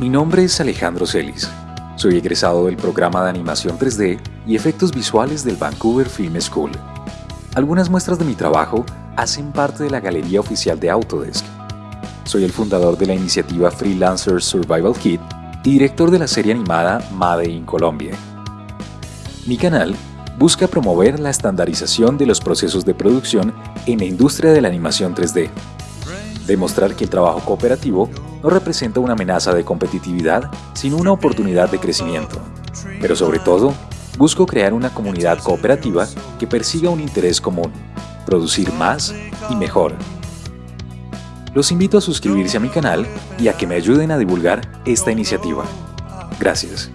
Mi nombre es Alejandro Celis. Soy egresado del programa de animación 3D y efectos visuales del Vancouver Film School. Algunas muestras de mi trabajo hacen parte de la galería oficial de Autodesk. Soy el fundador de la iniciativa Freelancer Survival Kit y director de la serie animada Made in Colombia. Mi canal busca promover la estandarización de los procesos de producción en la industria de la animación 3D, demostrar que el trabajo cooperativo no representa una amenaza de competitividad, sino una oportunidad de crecimiento. Pero sobre todo, busco crear una comunidad cooperativa que persiga un interés común, producir más y mejor. Los invito a suscribirse a mi canal y a que me ayuden a divulgar esta iniciativa. Gracias.